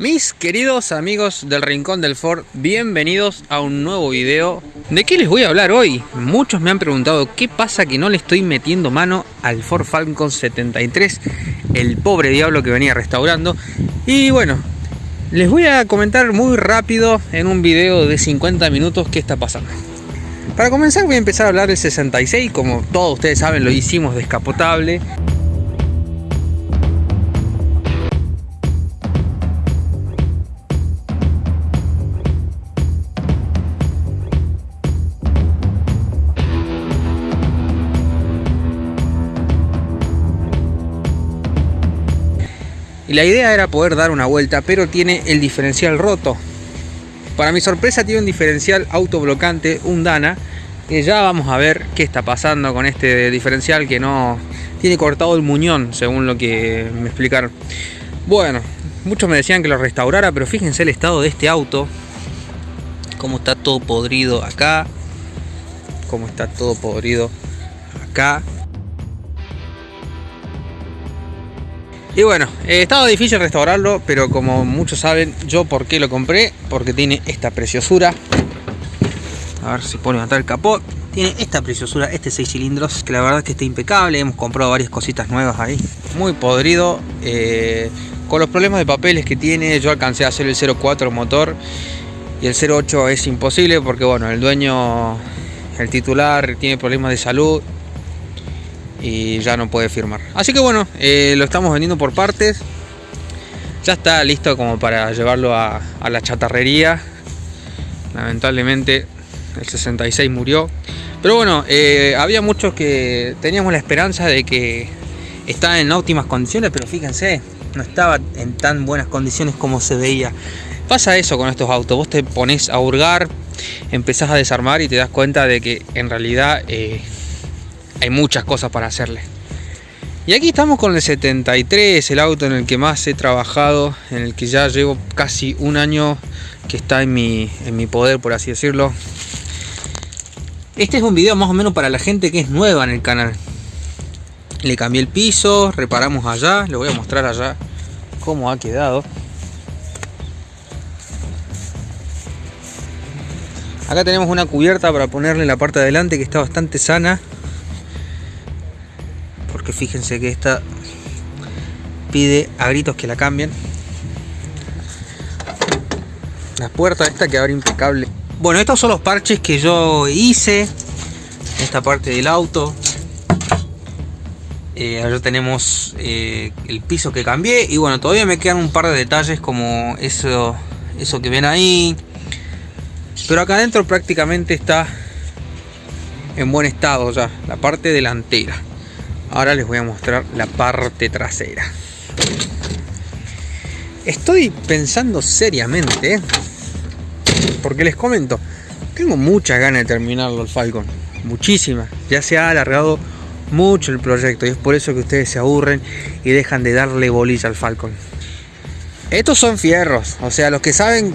Mis queridos amigos del Rincón del Ford, bienvenidos a un nuevo video. ¿De qué les voy a hablar hoy? Muchos me han preguntado qué pasa que no le estoy metiendo mano al Ford Falcon 73, el pobre diablo que venía restaurando. Y bueno, les voy a comentar muy rápido en un video de 50 minutos qué está pasando. Para comenzar voy a empezar a hablar del 66, como todos ustedes saben lo hicimos descapotable. Y la idea era poder dar una vuelta, pero tiene el diferencial roto. Para mi sorpresa tiene un diferencial autoblocante, un Dana, que ya vamos a ver qué está pasando con este diferencial que no tiene cortado el muñón, según lo que me explicaron. Bueno, muchos me decían que lo restaurara, pero fíjense el estado de este auto. Cómo está todo podrido acá. Cómo está todo podrido acá. Y bueno, eh, estaba difícil restaurarlo, pero como muchos saben, yo por qué lo compré, porque tiene esta preciosura. A ver si puedo levantar el capó. Tiene esta preciosura, este 6 cilindros, que la verdad es que está impecable. Hemos comprado varias cositas nuevas ahí. Muy podrido. Eh, con los problemas de papeles que tiene, yo alcancé a hacer el 04 motor. Y el 08 es imposible porque bueno, el dueño, el titular, tiene problemas de salud y ya no puede firmar. Así que bueno, eh, lo estamos vendiendo por partes. Ya está listo como para llevarlo a, la chatarrería. Lamentablemente el 66 murió. Pero bueno, eh, había muchos que teníamos la esperanza de que estaba en óptimas condiciones, pero fíjense, no estaba en tan buenas condiciones como se veía. Pasa eso con estos autos, vos te pones a hurgar, empezás a desarmar y te das cuenta de que en realidad eh, hay muchas cosas para hacerle. Y aquí estamos con el 73, el auto en el que más he trabajado, en el que ya llevo casi un año que está en mi, en mi poder, por así decirlo. Este es un video más o menos para la gente que es nueva en el canal. Le cambié el piso, reparamos allá, le voy a mostrar allá cómo ha quedado. Acá tenemos una cubierta para ponerle la parte de adelante que está bastante sana fíjense que esta pide a gritos que la cambien. La puerta esta que abre impecable. Bueno, estos son los parches que yo hice. Esta parte del auto. Eh, allá tenemos eh, el piso que cambié. Y bueno, todavía me quedan un par de detalles como eso, eso que ven ahí. Pero acá adentro prácticamente está en buen estado ya, la parte delantera. Ahora les voy a mostrar la parte trasera. Estoy pensando seriamente, porque les comento, tengo muchas ganas de terminarlo el Falcon, muchísimas. Ya se ha alargado mucho el proyecto y es por eso que ustedes se aburren y dejan de darle bolilla al Falcon. Estos son fierros, o sea, los que saben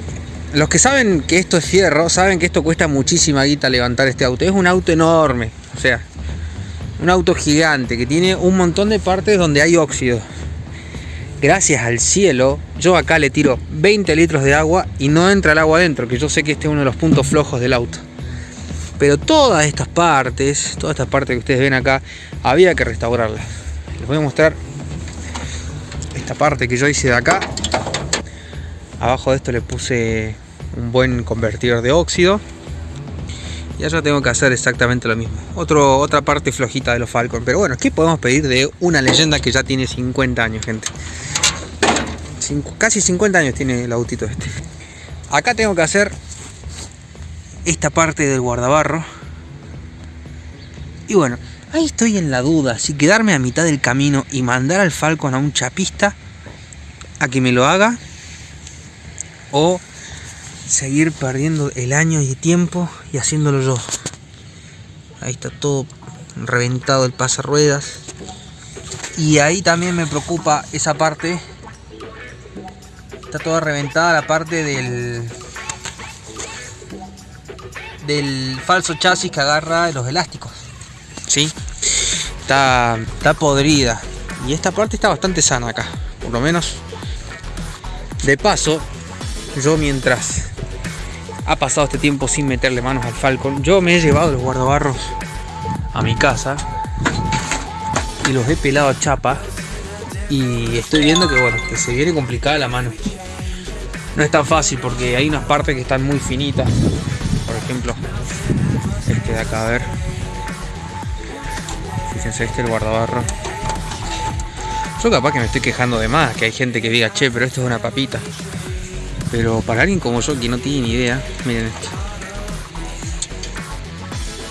los que saben que esto es fierro, saben que esto cuesta muchísima guita levantar este auto. Es un auto enorme, o sea, un auto gigante que tiene un montón de partes donde hay óxido. Gracias al cielo, yo acá le tiro 20 litros de agua y no entra el agua adentro, que yo sé que este es uno de los puntos flojos del auto. Pero todas estas partes, todas estas partes que ustedes ven acá, había que restaurarlas. Les voy a mostrar esta parte que yo hice de acá. Abajo de esto le puse un buen convertidor de óxido y allá tengo que hacer exactamente lo mismo. Otra parte flojita de los Falcon. Pero bueno, ¿qué podemos pedir de una leyenda que ya tiene 50 años, gente? casi 50 años tiene el autito este. Acá tengo que hacer esta parte del guardabarro. Y bueno, ahí estoy en la duda. Si quedarme a mitad del camino y mandar al Falcon a un chapista a que me lo haga. O seguir perdiendo el año y tiempo y haciéndolo yo. Ahí está todo reventado el pasarruedas. Y ahí también me preocupa esa parte. Está toda reventada la parte del del falso chasis que agarra los elásticos. ¿Sí? Está, está podrida. Y esta parte está bastante sana acá. Por lo menos De paso, yo mientras ha pasado este tiempo sin meterle manos al Falcon, yo me he llevado los guardabarros a mi casa y los he pelado a chapa y estoy viendo que bueno, que se viene complicada la mano. No es tan fácil porque hay unas partes que están muy finitas. Por ejemplo, este de acá, a ver. Fíjense este el guardabarro. Yo capaz que me estoy quejando de más, que hay gente que diga, che, pero esto es una papita. Pero para alguien como yo que no tiene ni idea, miren esto.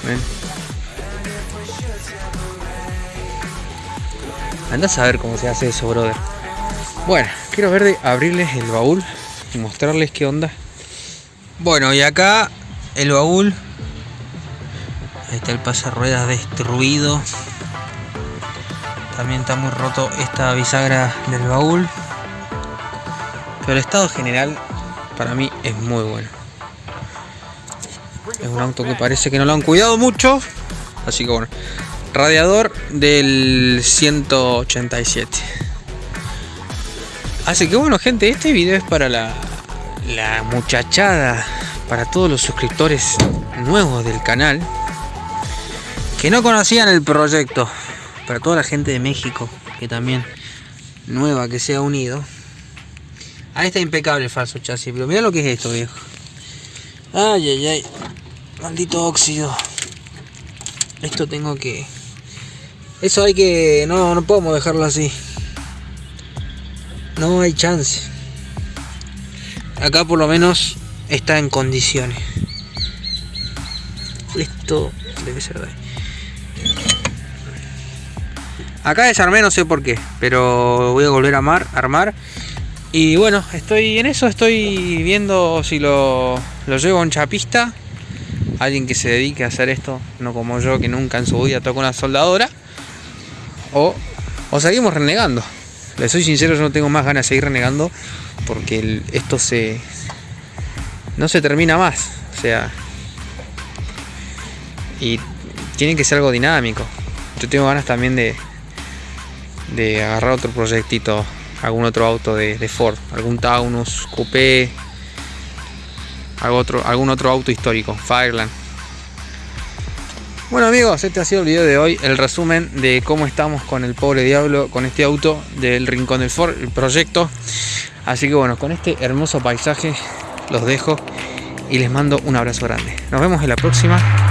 ¿Ven? Anda a saber cómo se hace eso, brother. Bueno, quiero ver de abrirles el baúl y mostrarles qué onda. Bueno, y acá el baúl. Ahí está el pase ruedas destruido. También está muy roto esta bisagra del baúl. Pero el estado general para mí es muy bueno. Es un auto que parece que no lo han cuidado mucho. Así que bueno. Radiador del 187. Así que bueno gente, este video es para la, la muchachada, para todos los suscriptores nuevos del canal. Que no conocían el proyecto para toda la gente de México, que también nueva que se ha unido. Ahí está impecable el falso chasis, pero mira lo que es esto, viejo. Ay, ay, ay. Maldito óxido. Esto tengo que... Eso hay que... No, no podemos dejarlo así. No hay chance. Acá por lo menos está en condiciones. Esto debe ser de ahí. Acá desarmé, no sé por qué, pero voy a volver a armar, armar. Y bueno, estoy en eso, estoy viendo si lo, lo llevo a un chapista. Alguien que se dedique a hacer esto, no como yo que nunca en su vida toco una soldadora. O, o seguimos renegando. Le soy sincero, yo no tengo más ganas de seguir renegando porque esto se no se termina más. O sea, y tiene que ser algo dinámico. Yo tengo ganas también de, de agarrar otro proyectito, algún otro auto de, Ford, algún Taunus, Coupé, algún otro, algún otro auto histórico, Fireland. Bueno amigos, este ha sido el video de hoy, el resumen de cómo estamos con el pobre diablo, con este auto del Rincón del Ford, el proyecto. Así que bueno, con este hermoso paisaje los dejo y les mando un abrazo grande. Nos vemos en la próxima.